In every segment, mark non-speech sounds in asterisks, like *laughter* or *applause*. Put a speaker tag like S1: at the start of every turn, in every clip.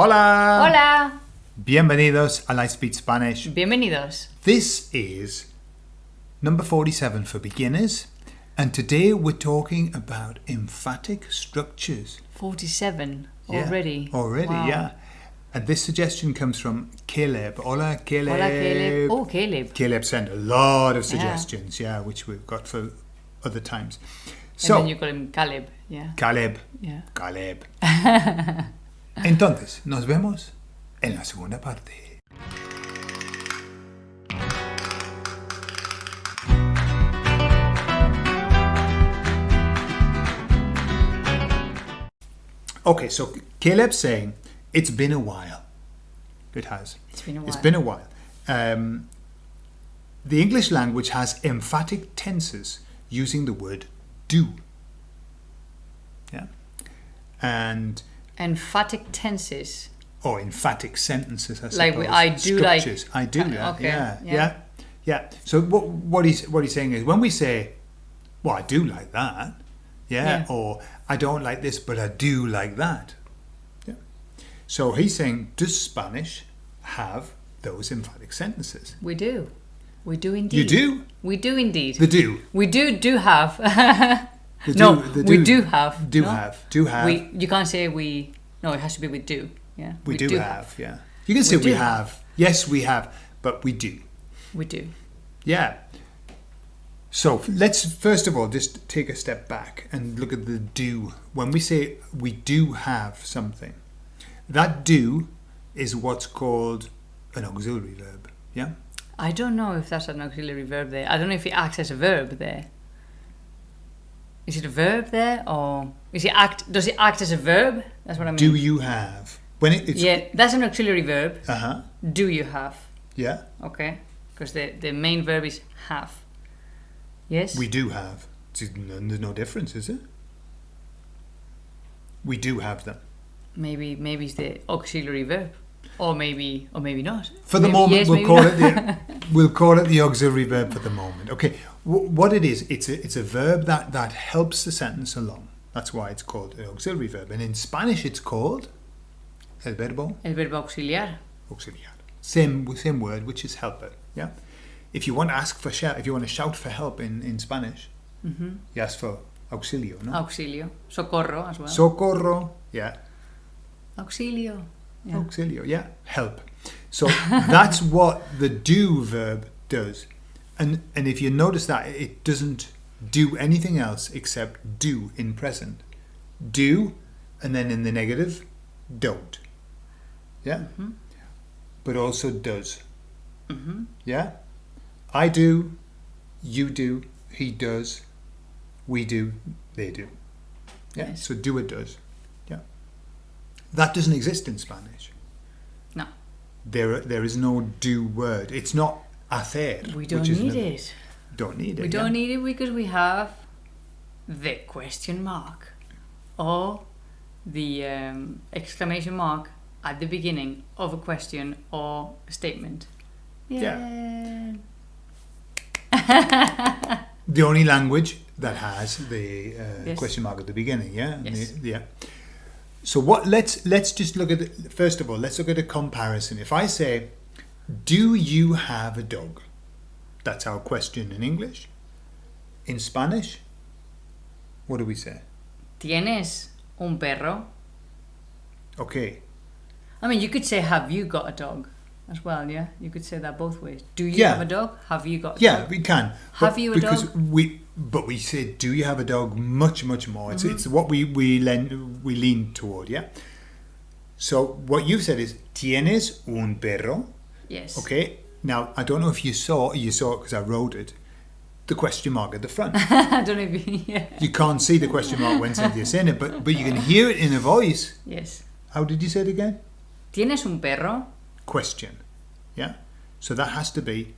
S1: Hola!
S2: Hola!
S1: Bienvenidos a Lightspeed Spanish.
S2: Bienvenidos.
S1: This is number 47 for beginners, and today we're talking about emphatic structures.
S2: 47
S1: Yeah,
S2: already.
S1: Already,
S2: Wow.
S1: yeah. And this suggestion comes from Caleb. Hola, Caleb.
S2: Hola, Caleb. Oh, Caleb.
S1: Caleb sent a lot of suggestions, yeah, which we've got for other times.
S2: and
S1: So,
S2: then you call him Caleb. Yeah.
S1: Caleb,
S2: Yeah.
S1: Caleb. *laughs* Entonces, nos vemos en la segunda parte. Okay, so Caleb's saying it's been a while. It has.
S2: It's been a while.
S1: It's been a while. Um, the English language has emphatic tenses using the word do. Yeah. And
S2: Emphatic tenses.
S1: or emphatic sentences, I suppose.
S2: Like we- I do like-
S1: I do. Yeah,
S2: okay,
S1: yeah,
S2: yeah.
S1: yeah, yeah. So what what he's what he's saying is when we say, "Well, I do like that," yeah,
S2: Yeah.
S1: or "I don't like this, but I do like that," yeah. So he's saying, does Spanish have those emphatic sentences?
S2: We do. We do indeed.
S1: You do.
S2: We do indeed.
S1: The do.
S2: we do do have. *laughs*
S1: The
S2: no,
S1: do,
S2: we do have.
S1: Do
S2: no?
S1: have. Do have.
S2: We. You can't say we. No, it has to be with do. Yeah.
S1: we, do, have. Yeah. You can
S2: We
S1: say we,
S2: do
S1: have. Yes, we have, but we do.
S2: We do.
S1: Yeah. So let's first of all just take a step back and look at the do. When we say we do have something, that do is what's called an auxiliary verb. Yeah.
S2: I don't know if that's an auxiliary verb there. I don't know if it acts as a verb there. Is it a verb there, or is it act? Does it act as a verb? That's what I mean.
S1: Do you have? When it, it's
S2: yeah, that's an auxiliary verb.
S1: uh huh.
S2: Do you have?
S1: Yeah.
S2: Okay, because the the main verb is have. Yes.
S1: We do have. There's no difference, is it? We do have them.
S2: maybe maybe it's the auxiliary verb, or maybe or maybe not.
S1: For the
S2: Maybe
S1: moment,
S2: yes,
S1: we'll call
S2: not.
S1: it the *laughs* we'll call it the auxiliary verb for the moment. Okay, what it is, it's a it's a verb that that helps the sentence along. That's why it's called an auxiliary verb, and in Spanish it's called el verbo
S2: El verbo auxiliar.
S1: auxiliar. Same same word, which is helper. Yeah. If you want to ask for shout, if you want to shout for help in in Spanish,
S2: Mhm.
S1: you ask for auxilio, no?
S2: Auxilio. Socorro as well.
S1: Socorro. Yeah.
S2: Auxilio. Yeah.
S1: Auxilio, yeah, help. So *laughs* that's what the do verb does. And and if you notice that it doesn't do anything else except do in present. Do and then in the negative, don't. Yeah?
S2: Mhm.
S1: But also does.
S2: Mhm.
S1: Yeah? I do, you do, he does, we do, they do. Yeah?
S2: Yes.
S1: So do it does. Yeah. That doesn't exist in Spanish.
S2: No.
S1: There there is no do word. It's not hacer.
S2: We don't need
S1: another-
S2: it.
S1: Don't need it.
S2: We don't need it because we have the question mark or the um, exclamation mark at the beginning of a question or a statement.
S1: Yeah. The only language that has the uh,
S2: Yes.
S1: question mark at the beginning, yeah?
S2: Yes.
S1: the- yeah. So what let's let's just look at it, first of all, let's look at a comparison. If I say, "Do you have a dog?" That's our question in English. In Spanish, what do we say?
S2: ¿Tienes un perro?
S1: Okay.
S2: I mean, you could say, have you got a dog? As well, yeah? You could say that both ways. Do you
S1: Yeah.
S2: have a dog? Have you got a
S1: Yeah,
S2: dog?
S1: we can.
S2: Have you a
S1: because
S2: dog?
S1: we but we say do you have a dog much much more. It's
S2: Mm-hmm.
S1: it's what we we lean we lean toward, yeah. So what you've said is tienes un perro.
S2: Yes.
S1: Okay. Now I don't know if you saw you saw it because I wrote it. The question mark at the front. *laughs*
S2: I don't know if you, *laughs* yeah.
S1: you can't see the question mark when Cynthia's saying it, but but you can hear it in a voice.
S2: Yes.
S1: How did you say it again?
S2: ¿Tienes un perro?
S1: question. Yeah? So that has to be.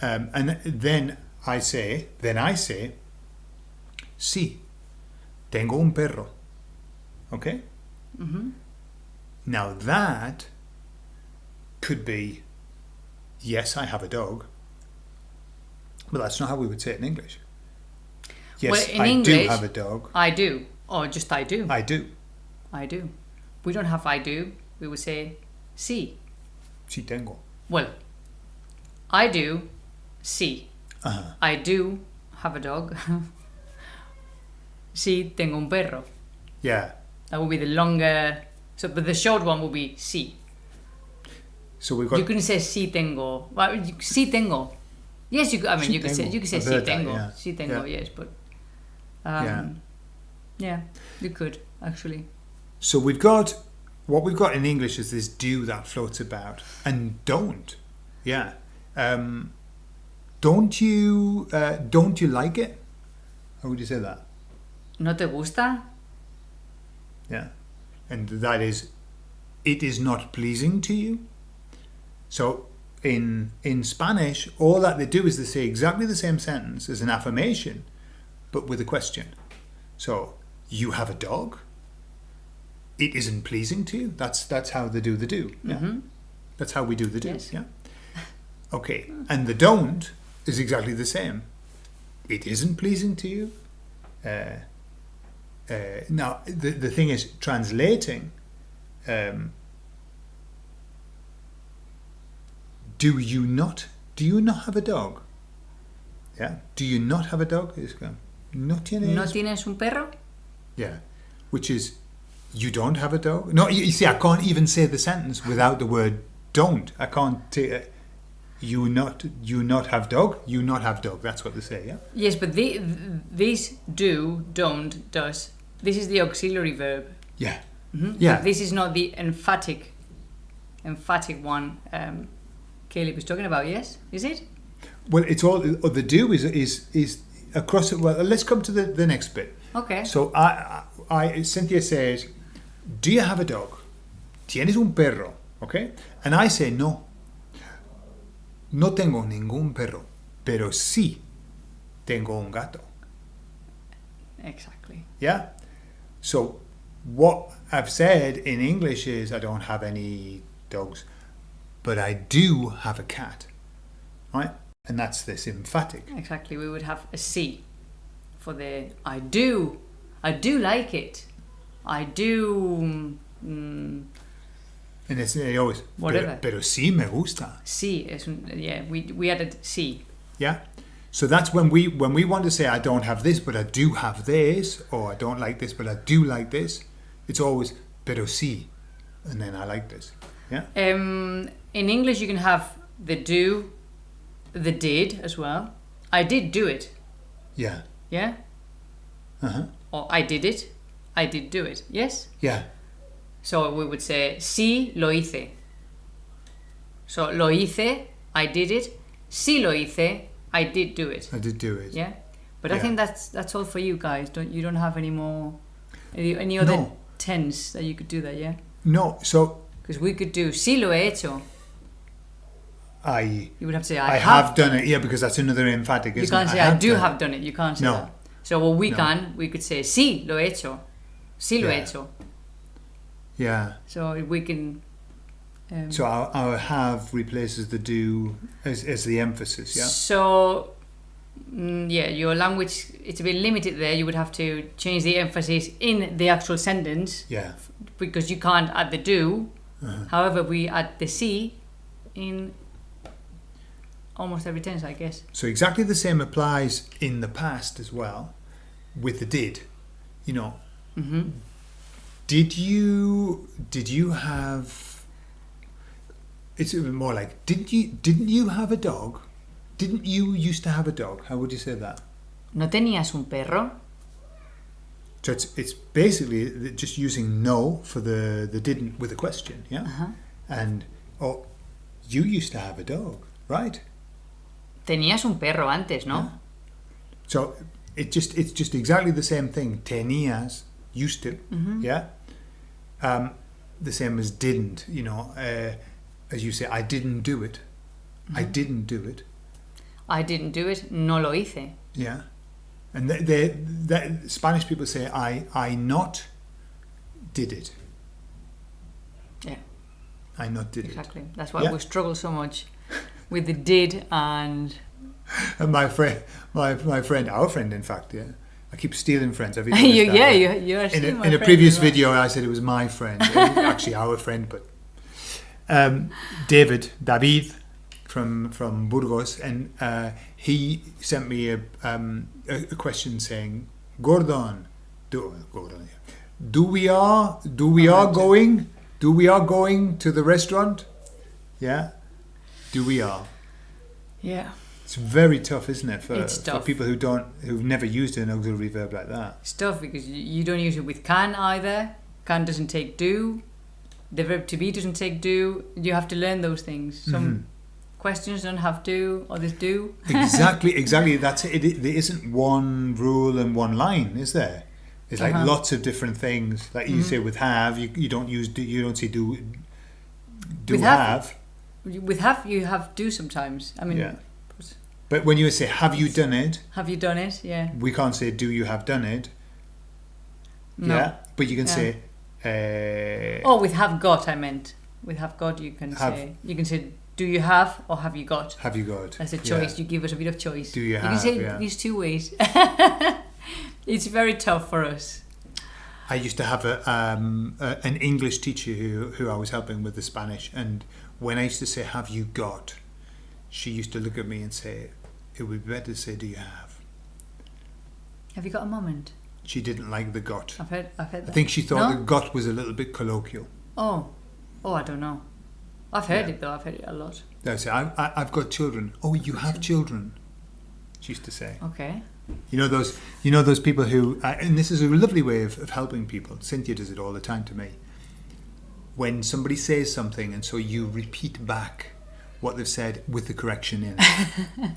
S1: Um, and then I say, then I say, sí, tengo un perro. Okay?
S2: hmm
S1: Now that could be, yes, I have a dog. But that's not how we would say it in English. Yes,
S2: Well, in
S1: I do have a dog.
S2: I do. Or just I do.
S1: I do.
S2: I do. We don't have I do. We would say sí.
S1: Sí tengo.
S2: Well, I do sí.
S1: Uh-huh.
S2: I do have a dog. *laughs* sí tengo un perro.
S1: Yeah.
S2: That would be the longer. So, but the short one would be sí.
S1: So we've got.
S2: You couldn't say sí tengo. Well, sí tengo. Yes, you. could- I mean,
S1: Sí
S2: you could say you could say sí
S1: heard that,
S2: tengo.
S1: yeah.
S2: Sí tengo.
S1: Yeah.
S2: Yes, but. Um,
S1: Yeah.
S2: yeah. you could actually.
S1: So we've got what we've got in English is this do that floats about and don't. Yeah. Um, don't you uh, don't you like it? How would you say that?
S2: ¿No te gusta?
S1: Yeah. And that is it is not pleasing to you. So in in Spanish, all that they do is they say exactly the same sentence as an affirmation, but with a question. So you have a dog. It isn't pleasing to you. That's that's how they do the do. Yeah.
S2: Mhm.
S1: That's how we do the do.
S2: Yes.
S1: Yeah. Okay. And the don't is exactly the same. It isn't pleasing to you. Uh, uh, now the the thing is translating. Um, do you not? Do you not have a dog? Yeah. Do you not have a dog? Is go, no tienes.
S2: ¿No tienes un perro?
S1: Yeah, which is you don't have a dog. No, you, you see, I can't even say the sentence without the word "don't." I can't. T- uh, you not you not have dog. You not have dog. That's what they say. Yeah.
S2: Yes, but the, these do, don't, does. This is the auxiliary verb.
S1: Yeah.
S2: Mhm.
S1: Yeah.
S2: But this is not the emphatic, emphatic one. Um, Caleb was talking about. Yes, is it?
S1: Well, it's all. Uh, the do is is is across. it. Well, let's come to the the next bit.
S2: Okay.
S1: So I, I, I Cynthia says, "Do you have a dog? Tienes un perro?" Okay, and I say no. No tengo ningún perro, pero sí tengo un gato.
S2: Exactly.
S1: Yeah. So what I've said in English is I don't have any dogs, but I do have a cat. Right? And that's this emphatic.
S2: Exactly. We would have a C for the I do. I do like it. I do. Mm,
S1: And it's always
S2: Whatever.
S1: Pero, pero sí me gusta.
S2: C is yeah. We we added C.
S1: Yeah. So that's when we when we want to say I don't have this, but I do have this, or I don't like this, but I do like this. It's always pero sí, and then I like this. Yeah.
S2: Um, in English, you can have the do, the did as well. I did do it.
S1: Yeah.
S2: Yeah.
S1: Uh huh.
S2: Or I did it. I did do it. Yes.
S1: Yeah.
S2: So we would say sí lo hice. So lo hice. I did it. Sí lo hice. I did do it.
S1: I did do it.
S2: Yeah. But I think that's that's all for you guys. Don't you don't have any more any, any other
S1: No.
S2: tense that you could do that? Yeah.
S1: No. So
S2: Because we could do sí lo he hecho.
S1: I
S2: You would have to say I,
S1: I have done it. Yeah, because that's another emphatic.
S2: You can't
S1: it?
S2: say I, do
S1: done
S2: have done it. You can't say
S1: No.
S2: that. So what we
S1: No.
S2: can, we could say sí lo he hecho. Sí lo he
S1: Yeah.
S2: hecho.
S1: Yeah.
S2: So we can. Um,
S1: So our, our have replaces the do as, as the emphasis. Yeah.
S2: So, mm, yeah, your language it's a bit limited there. You would have to change the emphasis in the actual sentence
S1: Yeah.
S2: because you can't add the do.
S1: Uh-huh.
S2: However, we add the C in almost every tense, I guess.
S1: So exactly the same applies in the past as well, with the did. You know,
S2: hmm
S1: did you did you have? It's even more like didn't you didn't you have a dog? Didn't you used to have a dog? How would you say that?
S2: ¿No tenías un perro?
S1: So it's it's basically just using no for the the didn't with a question, yeah.
S2: Ajá.
S1: And oh, you used to have a dog, right?
S2: Tenías un perro antes, ¿no?
S1: Yeah. So it just it's just exactly the same thing. Tenías used to,
S2: Mhm.
S1: yeah. Um, the same as didn't. You know, uh, as you say, I didn't do it. I didn't do it.
S2: I didn't do it. No lo hice.
S1: Yeah. And they, they, they, Spanish people say I I not did it.
S2: Yeah.
S1: I not did it.
S2: Exactly. That's why
S1: Yeah.
S2: we struggle so much with the did and
S1: And *laughs* my friend, my my friend, our friend, in fact, yeah. I keep stealing friends. Have *laughs* you
S2: you, yeah, you, you are
S1: in a, in a previous video, I said it was my friend, actually our friend, but um, David, David from from Burgos, and uh, he sent me a, um, a, a question saying, Gordon, do, Gordon, yeah. do we are do we are going do we are going to the restaurant? Yeah, do we are?
S2: Yeah.
S1: It's very tough, isn't it, for, for people who don't who've never used an auxiliary verb like that?
S2: It's tough because you, you don't use it with can either. Can doesn't take do. The verb to be doesn't take do. You have to learn those things. Some
S1: Mhm.
S2: Questions don't have do, others *laughs* do.
S1: exactly, exactly. That's it. it. There isn't one rule and one line, is there? It's like
S2: Uh-huh.
S1: lots of different things. Like you
S2: Mhm.
S1: say with have, you, you don't use do, you don't say do do
S2: With
S1: have.
S2: have- With have, you have do sometimes. I mean,
S1: yeah. But when you say have you done it,
S2: have you done it? Yeah.
S1: we can't say do you have done it.
S2: No.
S1: Yeah. But you can
S2: Yeah.
S1: say uh,
S2: Oh, with have got, I meant. With have got, you can
S1: Have.
S2: say you can say do you have or have you got.
S1: have you got?
S2: As a
S1: Yeah.
S2: choice, you give us a bit of choice.
S1: Do you
S2: You can say
S1: yeah.
S2: these two ways. *laughs* it's very tough for us.
S1: I used to have a, um, a an English teacher who who I was helping with the Spanish, and when I used to say "Have you got," she used to look at me and say, "It would be better to say do you have."
S2: Have you got a moment?
S1: She didn't like the "got."
S2: I've heard. I've heard
S1: I think she thought
S2: No?
S1: the "got" was a little bit colloquial.
S2: Oh, oh, I don't know. I've heard
S1: Yeah.
S2: it though. I've heard it a lot.
S1: They say, I, I, "I've got children." Oh, you have children. She used to say.
S2: Okay.
S1: You know those. You know those people who, uh, and this is a lovely way of, of helping people. Cynthia does it all the time to me. When somebody says something, and so you repeat back what they've said with the correction in, *laughs*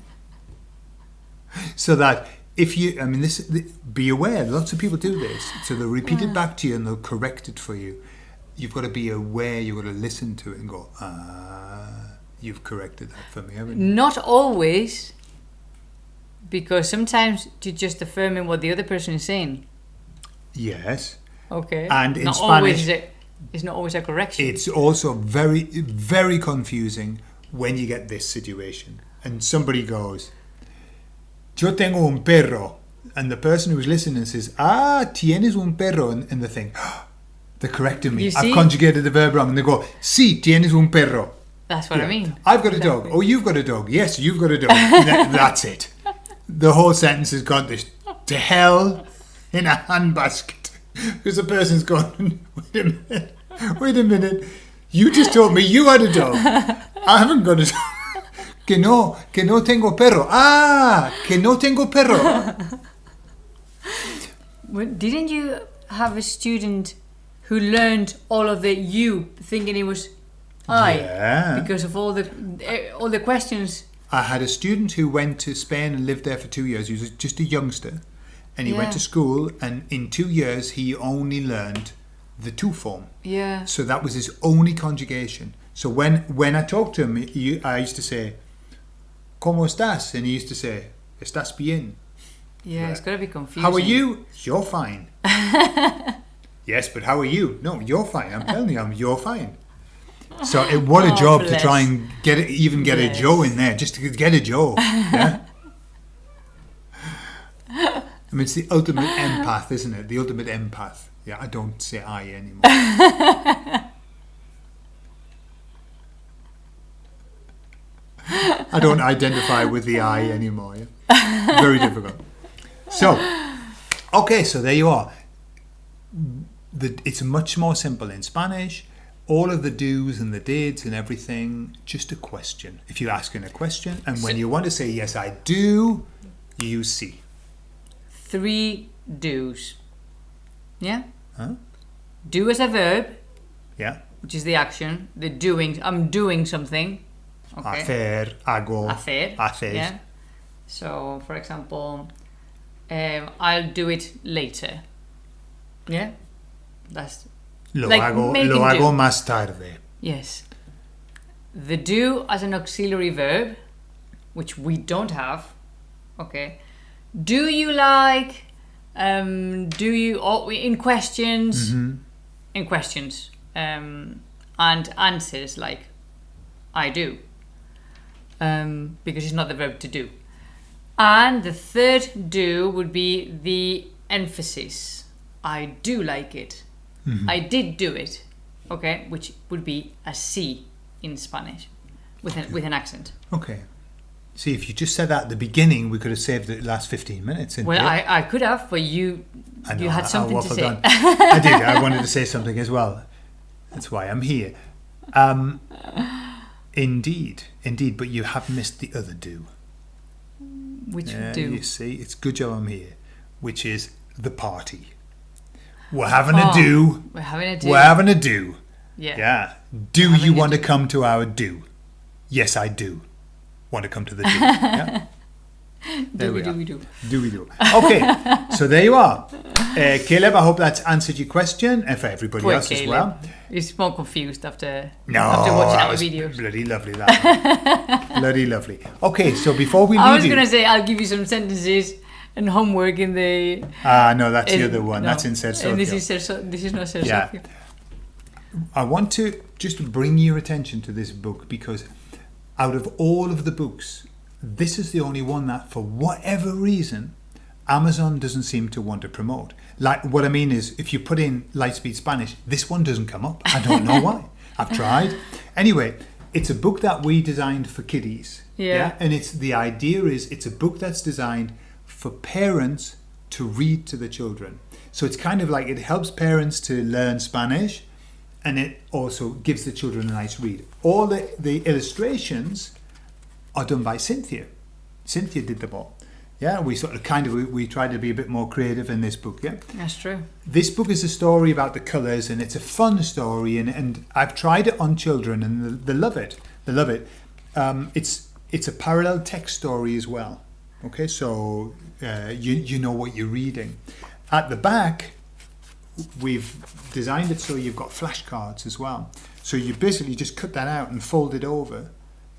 S1: so that if you, I mean, this, th be aware. Lots of people do this, so they'll repeat it back to you and they'll correct it for you. You've got to be aware. You've got to listen to it and go, ah, you've corrected that for me, haven't you?
S2: Not always, because sometimes you're just affirming what the other person is saying.
S1: Yes.
S2: Okay.
S1: And in
S2: not
S1: Spanish-
S2: always a, it's not always a correction.
S1: It's also very, very confusing when you get this situation and somebody goes, Yo tengo un perro. And the person who's listening says, Ah, tienes un perro. And, and they think, they're correcting me. I've conjugated the verb wrong. And they go, Sí, tienes un perro.
S2: That's what I mean.
S1: I've got a dog. Oh, you've got a dog. Yes, you've got a dog. *laughs* That- that's it. The whole sentence has gone to, to hell in a handbasket. *laughs* Because the person's gone, *laughs* wait a minute, wait a minute. You just told me you had a dog. I haven't got a dog. Que no, que no tengo perro. Ah, que no tengo perro.
S2: Didn't you have a student who learned all of the you thinking it was I
S1: Yeah.
S2: because of all the all the questions?
S1: I had a student who went to Spain and lived there for two years. He was just a youngster. And he went to school, and in two years, he only learned the two form.
S2: Yeah.
S1: So that was his only conjugation. So when, when I talked to him, he, I used to say, ¿Cómo estás? And he used to say, ¿Estás bien?
S2: Yeah, it's gonna be confusing.
S1: How are you? You're fine. *laughs* yes, but how are you? No, you're fine. I'm telling you, I'm, you're fine. So it, what a
S2: Oh,
S1: job to try and get it, even get
S2: Bless.
S1: a Joe in there, just to get a Joe. *laughs* Yeah. I mean, it's the ultimate empath, isn't it? The ultimate empath. Yeah, I don't say I anymore. I don't identify with the I anymore. Yeah? Very difficult. So, okay, so there you are. The, it's much more simple in Spanish. All of the do's and the dids and everything, just a question. If you're asking a question, and when
S2: So-
S1: you want to say yes, I do, you use see.
S2: Three do's. Yeah.
S1: Huh?
S2: Do as a verb,
S1: Yeah.
S2: which is the action. The doing. I'm doing something. Okay.
S1: Hacer, hago,
S2: Hacer.
S1: haces.
S2: Yeah. So, for example, um, I'll do it later. Yeah. That's
S1: Lo
S2: Like
S1: hago, lo hago
S2: do.
S1: más tarde.
S2: yes. The do as an auxiliary verb, which we don't have. Okay. Do you like? Um, do you? Oh, in questions.
S1: Mhm.
S2: in questions um, and answers like I do um, because it's not the verb to do. And the third do would be the emphasis. I do like it. I did do it. Okay, which would be a C in Spanish with an, with an accent.
S1: Okay. See, if you just said that at the beginning, we could have saved the last 15 minutes.
S2: Well. I, I could have, but you
S1: I know,
S2: you had
S1: I
S2: something to say. *laughs*
S1: I did. I wanted to say something as well. That's why I'm here. Um, indeed, indeed. But you have missed the other do.
S2: Which do.
S1: You see, it's good job I'm here, which is the party. We're having
S2: Oh,
S1: a do.
S2: We're having a do.
S1: We're having a do.
S2: yeah.
S1: Yeah. Do you want to come to our do? Yes, I do. Want to come to the do? yeah. *laughs* There
S2: Do
S1: we
S2: we do we do.
S1: Do we do? Okay, so there you are. Uh, *laughs* Caleb, I hope that's answered your question and for everybody
S2: Poor
S1: else as well.
S2: He's more confused after
S1: No,
S2: after watching our videos.
S1: bloody lovely. That *laughs* bloody lovely. Okay, so before we
S2: I was gonna say I'll give you some sentences and homework in the.
S1: ah no, that's the other one.
S2: no.
S1: That's in Ser
S2: And this is this is not Ser
S1: Yeah. I want to just bring your attention to this book because out of all of the books, this is the only one that, for whatever reason, Amazon doesn't seem to want to promote. Like what I mean is, if you put in Lightspeed Spanish, this one doesn't come up. I don't know why. *laughs* I've tried. Anyway, it's a book that we designed for kiddies.
S2: Yeah.
S1: And it's the idea is it's a book that's designed for parents to read to the children. So it's kind of like it helps parents to learn Spanish and it also gives the children a nice read. All the, the illustrations are done by Cynthia. Cynthia did them all. Yeah, we sort of kind of we, we tried to be a bit more creative in this book. Yeah,
S2: That's true.
S1: this book is a story about the colours and it's a fun story and, and I've tried it on children and they, they love it. They love it. Um, it's it's a parallel text story as well. Okay, so uh, you you know what you're reading. At the back, we've designed it so you've got flashcards as well. So you basically just cut that out and fold it over,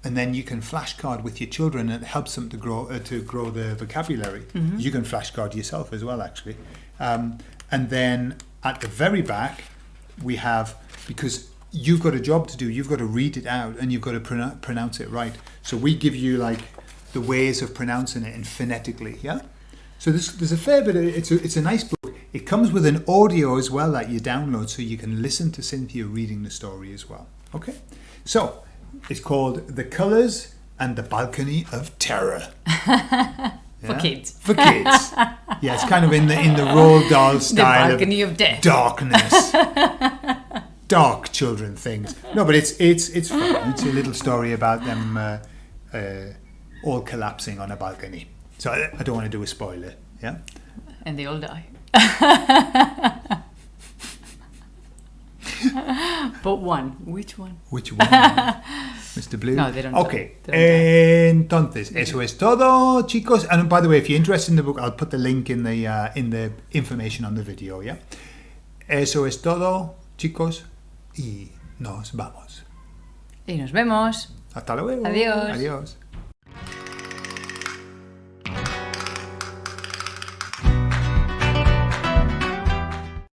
S1: and then you can flashcard with your children, and it helps them to grow uh, to grow their vocabulary. You can flashcard yourself as well, actually. Um, and then at the very back, we have because you've got a job to do. You've got to read it out, and you've got to pronou- pronounce it right. So we give you like the ways of pronouncing it and phonetically. Yeah. So there's, there's a fair bit. Of, it's a it's a nice book. It comes with an audio as well that you download, so you can listen to Cynthia reading the story as well. Okay. So it's called The Colors and the Balcony of Terror. *laughs*
S2: For kids.
S1: For kids. yeah, it's kind of in the in the Roald Dahl *laughs*
S2: The
S1: style
S2: balcony
S1: of
S2: of death.
S1: darkness. *laughs* Dark children things. No, but it's it's it's fun. It's a little story about them uh, uh, all collapsing on a balcony. So I, I don't want to do a spoiler. Yeah.
S2: and they all die. *laughs* but one. Which one?
S1: Which one? *laughs* Mr. Blue?
S2: No, they don't
S1: Okay.
S2: die. They
S1: Entonces, eso es todo, chicos. And by the way, if you're interested in the book, I'll put the link in the uh, in the information on the video, yeah? Eso es todo, chicos. Y nos vamos.
S2: Y nos vemos.
S1: Hasta luego.
S2: Adiós.
S1: Adiós.